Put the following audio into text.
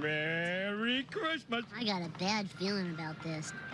Merry Christmas. I got a bad feeling about this.